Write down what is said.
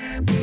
Bye.